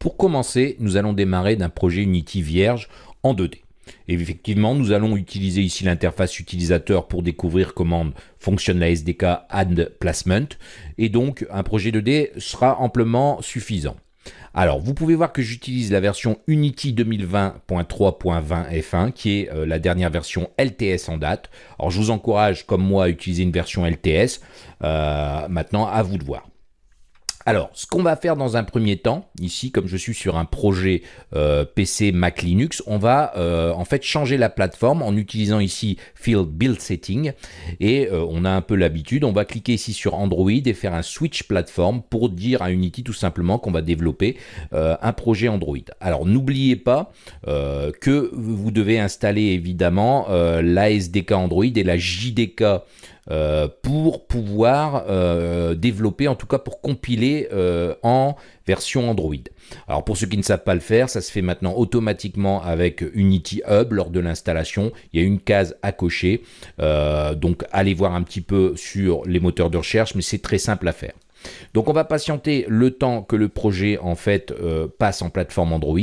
Pour commencer, nous allons démarrer d'un projet Unity vierge en 2D. Et effectivement, nous allons utiliser ici l'interface utilisateur pour découvrir comment fonctionne la SDK Add Placement. Et donc, un projet 2D sera amplement suffisant. Alors, vous pouvez voir que j'utilise la version Unity 2020.3.20 F1, qui est euh, la dernière version LTS en date. Alors, je vous encourage, comme moi, à utiliser une version LTS. Euh, maintenant, à vous de voir. Alors, ce qu'on va faire dans un premier temps, ici, comme je suis sur un projet euh, PC Mac Linux, on va euh, en fait changer la plateforme en utilisant ici Field Build Setting. Et euh, on a un peu l'habitude, on va cliquer ici sur Android et faire un switch plateforme pour dire à Unity tout simplement qu'on va développer un projet Android. Alors, n'oubliez pas que vous devez installer évidemment la SDK Android et la JDK euh, pour pouvoir euh, développer, en tout cas pour compiler euh, en version Android. Alors pour ceux qui ne savent pas le faire, ça se fait maintenant automatiquement avec Unity Hub lors de l'installation. Il y a une case à cocher, donc allez voir un petit peu sur les moteurs de recherche, mais c'est très simple à faire. Donc on va patienter le temps que le projet en fait euh, passe en plateforme Android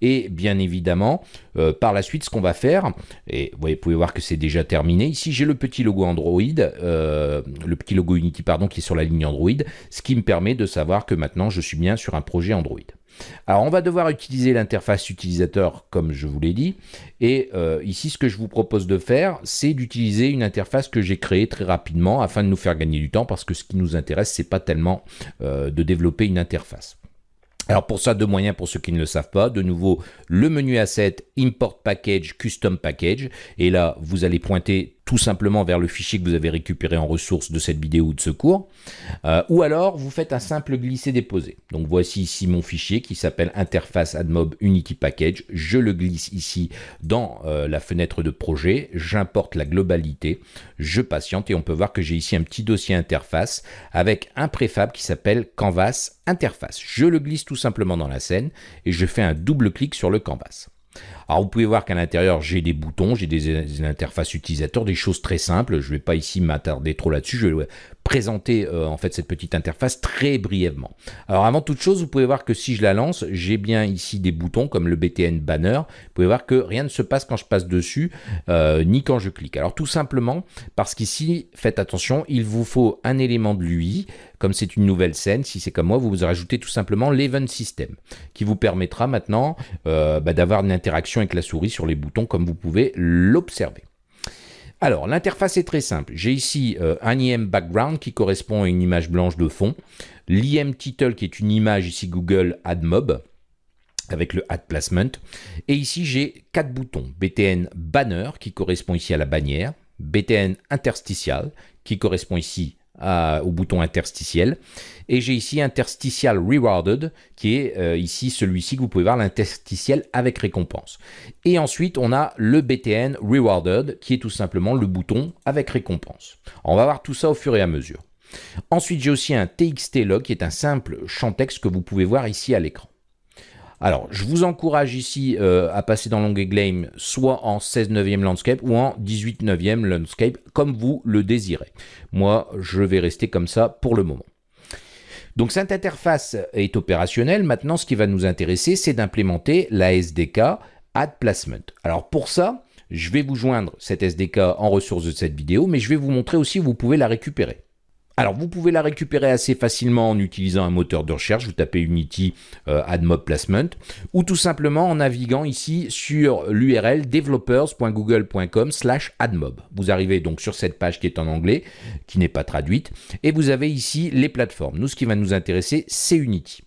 et bien évidemment euh, par la suite ce qu'on va faire et vous pouvez voir que c'est déjà terminé ici j'ai le petit logo Android euh, le petit logo Unity pardon qui est sur la ligne Android ce qui me permet de savoir que maintenant je suis bien sur un projet Android. Alors on va devoir utiliser l'interface utilisateur comme je vous l'ai dit et euh, ici ce que je vous propose de faire c'est d'utiliser une interface que j'ai créée très rapidement afin de nous faire gagner du temps parce que ce qui nous intéresse c'est pas tellement euh, de développer une interface. Alors pour ça, deux moyens pour ceux qui ne le savent pas. De nouveau, le menu Asset, Import Package, Custom Package. Et là, vous allez pointer tout simplement vers le fichier que vous avez récupéré en ressources de cette vidéo de secours. Euh, ou alors, vous faites un simple glisser-déposer. Donc voici ici mon fichier qui s'appelle interface admob unity package. Je le glisse ici dans euh, la fenêtre de projet. J'importe la globalité. Je patiente et on peut voir que j'ai ici un petit dossier interface avec un préfab qui s'appelle canvas interface. Je le glisse tout simplement dans la scène et je fais un double clic sur le canvas. Alors vous pouvez voir qu'à l'intérieur j'ai des boutons, j'ai des, interfaces utilisateurs, des choses très simples. Je ne vais pas ici m'attarder trop là-dessus. Je vais présenter euh, en fait cette petite interface très brièvement. Alors avant toute chose, vous pouvez voir que si je la lance, j'ai bien ici des boutons comme le BTN banner. Vous pouvez voir que rien ne se passe quand je passe dessus, euh, ni quand je clique. Alors tout simplement parce qu'ici, faites attention, il vous faut un élément de l'UI. Comme c'est une nouvelle scène, si c'est comme moi, vous vous rajoutez tout simplement l'Event System, qui vous permettra maintenant euh, bah, d'avoir une interaction avec la souris sur les boutons, comme vous pouvez l'observer. Alors, l'interface est très simple. J'ai ici euh, un IM background qui correspond à une image blanche de fond, l'IM title qui est une image ici Google AdMob avec le Add Placement. Et ici, j'ai quatre boutons. BTN Banner qui correspond ici à la bannière, BTN Interstitial qui correspond ici au bouton interstitiel. Et j'ai ici interstitial rewarded, qui est euh, ici celui-ci que vous pouvez voir, l'interstitiel avec récompense. Et ensuite, on a le BTN rewarded, qui est tout simplement le bouton avec récompense. on va voir tout ça au fur et à mesure. Ensuite, j'ai aussi un TXT log, qui est un simple champ texte que vous pouvez voir ici à l'écran. Alors, je vous encourage ici euh, à passer dans l'onglet Game soit en 16 neuvième landscape ou en 18 neuvième landscape, comme vous le désirez. Moi, je vais rester comme ça pour le moment. Donc cette interface est opérationnelle. Maintenant, ce qui va nous intéresser, c'est d'implémenter la SDK Add Placement. Alors pour ça, je vais vous joindre cette SDK en ressources de cette vidéo, mais je vais vous montrer aussi où vous pouvez la récupérer. Alors, vous pouvez la récupérer assez facilement en utilisant un moteur de recherche. Vous tapez Unity euh, AdMob Placement ou tout simplement en naviguant ici sur l'URL developers.google.com slash AdMob. Vous arrivez donc sur cette page qui est en anglais, qui n'est pas traduite, et vous avez ici les plateformes. Nous, ce qui va nous intéresser, c'est Unity.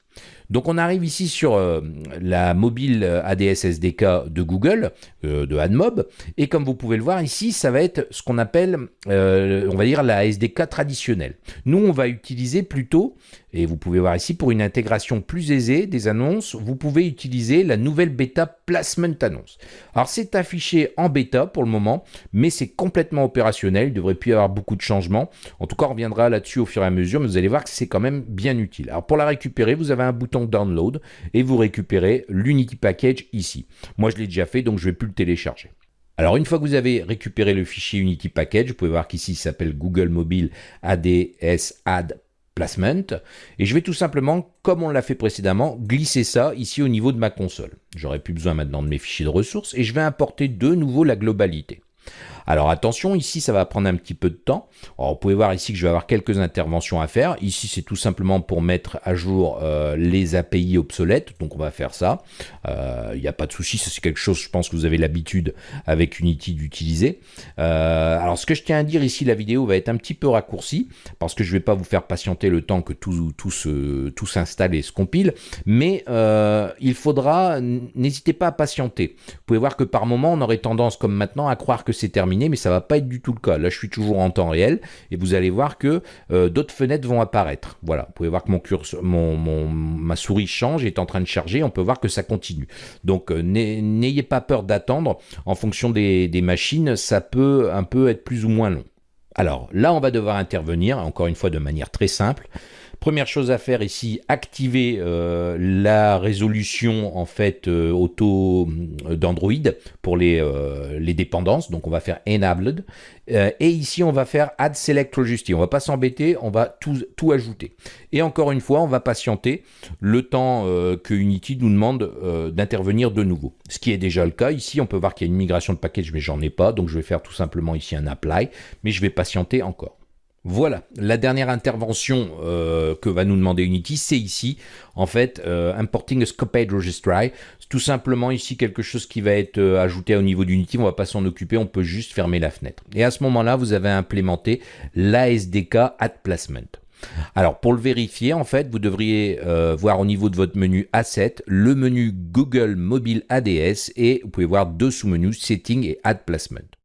Donc on arrive ici sur euh, la mobile ADS SDK de Google, euh, de AdMob, et comme vous pouvez le voir ici, ça va être ce qu'on appelle, euh, on va dire, la SDK traditionnelle. Nous, on va utiliser plutôt, et vous pouvez voir ici, pour une intégration plus aisée des annonces, vous pouvez utiliser la nouvelle bêta Placement Annonce. Alors c'est affiché en bêta pour le moment, mais c'est complètement opérationnel, il devrait plus y avoir beaucoup de changements. En tout cas, on reviendra là-dessus au fur et à mesure, mais vous allez voir que c'est quand même bien utile. Alors pour la récupérer, vous avez un bouton download et vous récupérez l'Unity Package ici. Moi, je l'ai déjà fait, donc je ne vais plus le télécharger. Alors, une fois que vous avez récupéré le fichier Unity Package, vous pouvez voir qu'ici, il s'appelle Google Mobile ADS Add placement et je vais tout simplement, comme on l'a fait précédemment, glisser ça ici au niveau de ma console. J'aurai plus besoin maintenant de mes fichiers de ressources et je vais importer de nouveau la globalité. Alors attention, ici ça va prendre un petit peu de temps. Alors, vous pouvez voir ici que je vais avoir quelques interventions à faire. Ici c'est tout simplement pour mettre à jour euh, les API obsolètes, donc on va faire ça. Euh, il n'y a pas de souci, c'est quelque chose je pense que vous avez l'habitude avec Unity d'utiliser. Euh, alors ce que je tiens à dire ici, la vidéo va être un petit peu raccourcie, parce que je ne vais pas vous faire patienter le temps que tout, tout, tout s'installe et se compile, mais il faudra, n'hésitez pas à patienter. Vous pouvez voir que par moment on aurait tendance comme maintenant à croire que c'est terminé mais ça va pas être du tout le cas. Là, je suis toujours en temps réel et vous allez voir que euh, d'autres fenêtres vont apparaître. Voilà, vous pouvez voir que mon curseur, mon, ma souris change, est en train de charger. On peut voir que ça continue. Donc, euh, n'ayez pas peur d'attendre. En fonction des, des machines, ça peut un peu être plus ou moins long. Alors là, on va devoir intervenir, encore une fois de manière très simple. Première chose à faire ici, activer euh, la résolution en fait euh, auto euh, d'Android pour les, dépendances. Donc on va faire Enabled. et ici on va faire Add Select Registry. On va pas s'embêter, on va tout, tout ajouter. Et encore une fois, on va patienter le temps que Unity nous demande d'intervenir de nouveau. Ce qui est déjà le cas. Ici, on peut voir qu'il y a une migration de package, mais j'en ai pas. Donc je vais faire tout simplement ici un Apply. Mais je vais patienter encore. Voilà, la dernière intervention euh, que va nous demander Unity, c'est ici, en fait, euh, importing a scoped registry. C'est tout simplement ici quelque chose qui va être euh, ajouté au niveau d'Unity, on ne va pas s'en occuper, on peut juste fermer la fenêtre. Et à ce moment-là, vous avez implémenté l'ASDK Add Placement. Alors pour le vérifier, en fait, vous devriez voir au niveau de votre menu Asset, le menu Google Mobile ADS et vous pouvez voir deux sous-menus Setting et Add Placement.